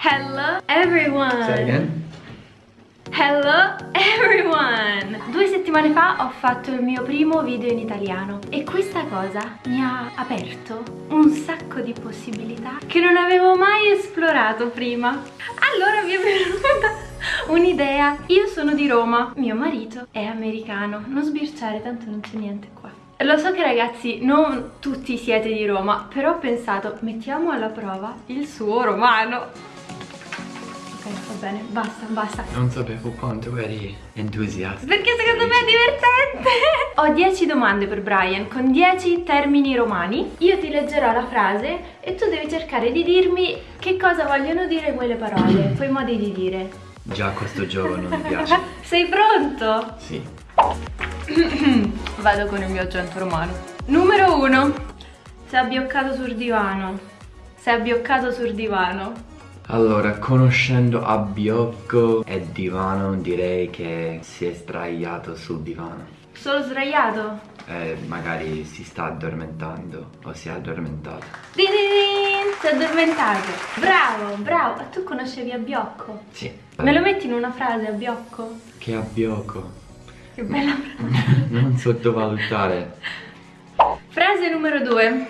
Hello everyone! Say again? Hello everyone! Due settimane fa ho fatto il mio primo video in italiano e questa cosa mi ha aperto un sacco di possibilità che non avevo mai esplorato prima. Allora mi è venuta un'idea. Io sono di Roma, mio marito è americano. Non sbirciare, tanto non c'è niente qua. Lo so che ragazzi non tutti siete di Roma, però ho pensato mettiamo alla prova il suo romano. Va bene, basta, basta. Non sapevo quanto eri entusiasta. Perché secondo me è divertente! Ho 10 domande per Brian con 10 termini romani. Io ti leggerò la frase e tu devi cercare di dirmi che cosa vogliono dire quelle parole, quei modi di dire. Già questo gioco non mi piace. Sei pronto? Sì. Vado con il mio accento romano. Numero 1. Sei abbioccato sul divano. Sei abbioccato sul divano. Allora, conoscendo Abbiocco e Divano, direi che si è sdraiato sul divano. Solo sdraiato? E magari si sta addormentando o si è addormentato. Din din din, sei addormentato. Bravo, bravo. Tu conoscevi Abbiocco? Sì. Me lo metti in una frase, Abbiocco? Che Abbiocco. Che bella frase. non sottovalutare. Frase numero 2.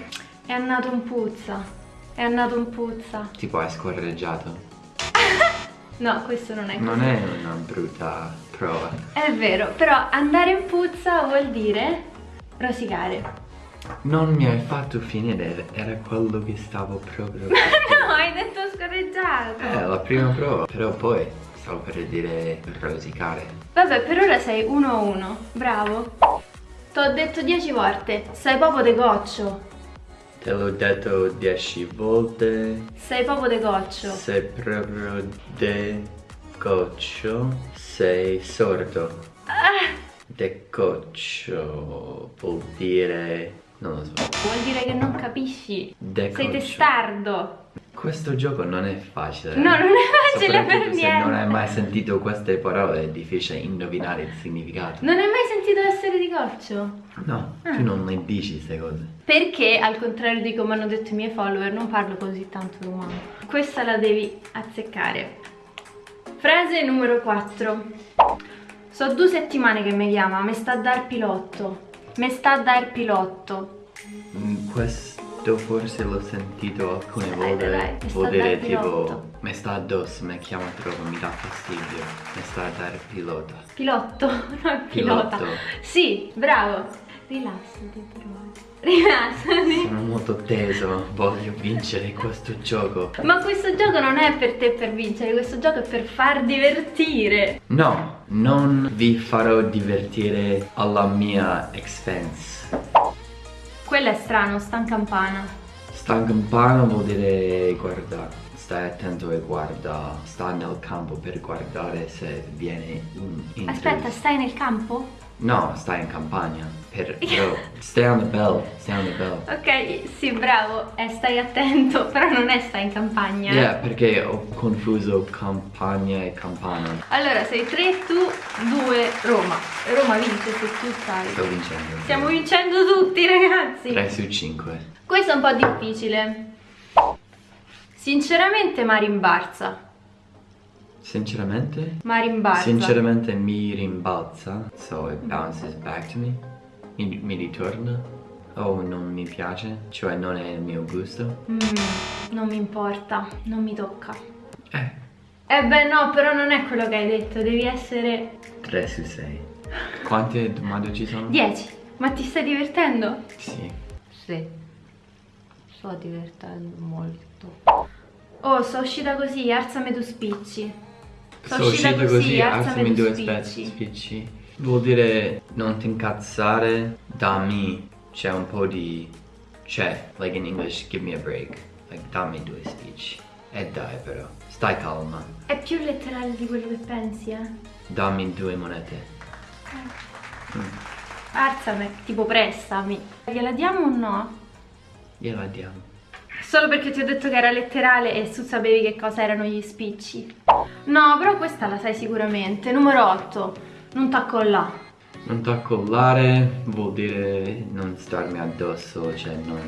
È andato un puzza. È andato un puzza. Tipo hai scorreggiato. No, questo non è così. Non è una brutta prova. È vero, però andare in puzza vuol dire rosicare. Non mi hai fatto finire, era quello che stavo proprio... no, hai detto scorreggiato. Eh, la prima prova, però poi stavo per dire rosicare. Vabbè, per ora sei 1 a 1. Bravo. T'ho detto 10 volte, sei proprio de goccio. Te l'ho detto dieci volte, Sei proprio de goccio. sei proprio de goccio, sei sordo. Ah, De goccio vuol dire... non lo so. vuol dire che non capisci. De Sei testardo. Questo gioco non è facile. No, non è facile per Soprattutto se non hai niente. mai sentito queste parole è difficile indovinare il significato. Non hai mai sentito essere di goccio? No, Ah. tu non le dici queste cose. Perché, al contrario di come hanno detto i miei follower, non parlo così tanto romano. Questa la devi azzeccare. Frase numero 4. So due settimane che mi chiama, mi sta a dar pilotto. Mi sta a dar pilotto. Mm, Questo forse l'ho sentito alcune Dai, volte. dai, sta Vuol dire tipo mi sta addosso, mi chiama troppo, mi dà fastidio. Mi sta a dare pilota. Pilotto, no pilota. Pilotto. Sì, bravo. Rilassati però. Rilassati. Sono molto teso, voglio vincere questo gioco. Ma questo gioco non è per te per vincere, questo gioco è per far divertire. No, non vi farò divertire alla mia expense. Quello è strano, sta in campana. Sta in campana vuol dire guarda, stai attento e guarda, sta nel campo per guardare se viene un intruso. Aspetta, stai nel campo? No, stai in campagna. Per, però, stay on the bell, stay on the bell. Ok, sì, bravo, eh, stai attento, però non è stai in campagna. Yeah, perché ho confuso campagna e campana. Allora, sei 3, tu, 2, Roma. Roma vince se tu stai. Sto vincendo. Stiamo vincendo tutti, ragazzi. 3 su 5. Questo è un po' difficile. Sinceramente, ma rimbarza. Sinceramente? Ma rimbarza. Sinceramente mi rimbalza, so it bounces back to me. Mi, mi ritorna. O non mi piace, cioè non è il mio gusto. Mm, non mi importa, non mi tocca. Eh, Eh beh no, però non è quello che hai detto, devi essere 3 su 6. Quante domande ci sono? 10. Ma ti stai divertendo? Sì. Sì. Sto divertendo molto. Oh, sono uscita così, alzami tu spicci. Sono uscita così, alzami due spicci. spicci. Vuol dire non ti incazzare, dammi, c'è un po' di... c'è, like in English, give me a break. Like dammi due spicci. E dai però, stai calma. È più letterale di quello che pensi, eh? Dammi due monete. Alzami, tipo prestami. Gliela diamo o no? Gliela diamo. Solo perché ti ho detto che era letterale e tu sapevi che cosa erano gli spicci. No, però questa la sai sicuramente. Numero 8. Non t'accolla. Non t'accollare vuol dire non starmi addosso, cioè non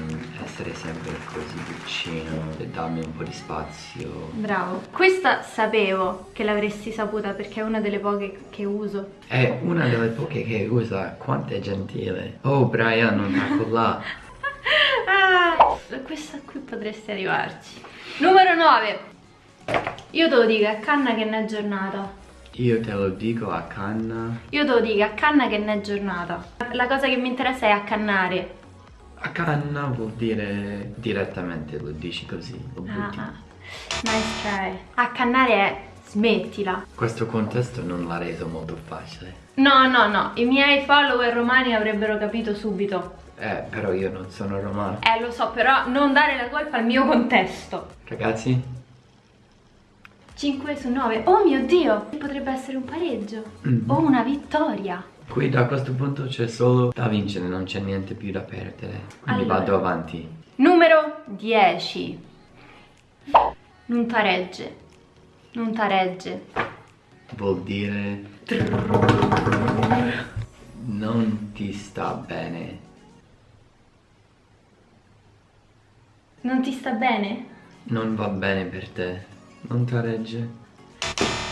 essere sempre così vicino e darmi un po' di spazio. Bravo. Questa sapevo che l'avresti saputa perché è una delle poche che uso. È una delle poche che usa, quanto è gentile. Oh Brian, non t'accollare. ah, questa qui potresti arrivarci. Numero 9. Io te lo dico, a canna che ne è giornata. Io te lo dico a canna. Io te lo dico, a canna che ne è giornata. La cosa che mi interessa è accannare. A canna vuol dire direttamente, lo dici così, lo butti. Ah, nice try. Accannare è smettila. Questo contesto non l'ha reso molto facile. No, no, no, i miei follower romani avrebbero capito subito. Eh, però io non sono romano. Eh, lo so, però non dare la colpa al mio contesto. Ragazzi, 5 su 9. Oh mio Dio, potrebbe essere un pareggio. Mm. O una vittoria. qui da questo punto c'è solo da vincere, non c'è niente più da perdere. Quindi Allora. vado avanti. Numero 10. Non taregge. Non taregge. Vuol dire non ti sta bene. Non ti sta bene? Non va bene per te. Non taregge.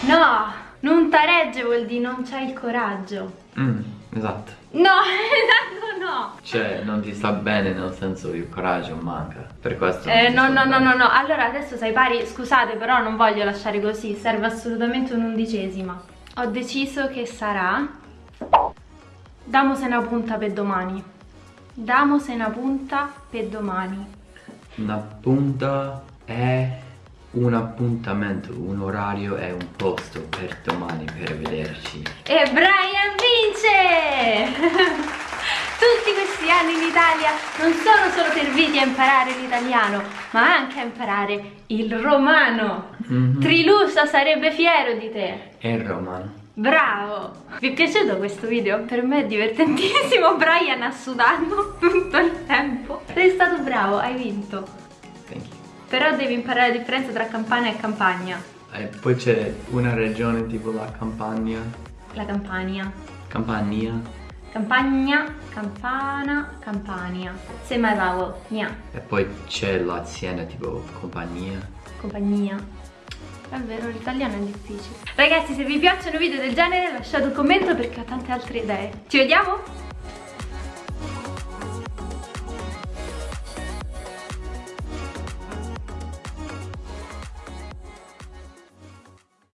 No, non taregge vuol dire non c'hai il coraggio. Mm, esatto. No, esatto no. Cioè, non ti sta bene nel senso il coraggio manca. Per questo. Eh, no, no, no, no, no, allora adesso sei pari, scusate però non voglio lasciare così, serve assolutamente un'undicesima. Ho deciso che sarà... Damose una punta per domani. Damose una punta per domani. Una punta è un appuntamento, un orario è un posto per domani per vederci. E Brian vince! Tutti questi anni in Italia non sono solo serviti a imparare l'italiano, ma anche a imparare il romano. Mhm. Trilusa sarebbe fiero di te. È romano. Bravo! Vi è piaciuto questo video? Per me è divertentissimo, Brian ha sudato tutto il tempo. Sei stato bravo, hai vinto. Thank you. Però devi imparare la differenza tra campana e campagna. E poi c'è una regione tipo la Campania. La campania. Campania. Campagna, campana, campania. Semi vowel, nia, E poi c'è la Siena tipo compagnia. compagnia. È vero, l'italiano è difficile. Ragazzi, se vi piacciono video del genere lasciate un commento perché ho tante altre idee. Ci vediamo?